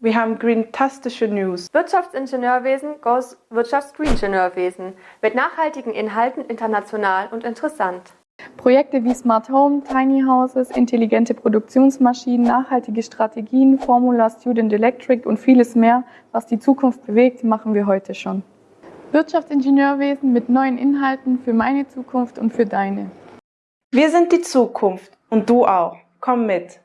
Wir haben greentastische News. Wirtschaftsingenieurwesen goes Wirtschaftsgreeningenieurwesen mit nachhaltigen Inhalten international und interessant. Projekte wie Smart Home, Tiny Houses, intelligente Produktionsmaschinen, nachhaltige Strategien, Formula Student Electric und vieles mehr, was die Zukunft bewegt, machen wir heute schon. Wirtschaftsingenieurwesen mit neuen Inhalten für meine Zukunft und für deine. Wir sind die Zukunft und du auch. Komm mit.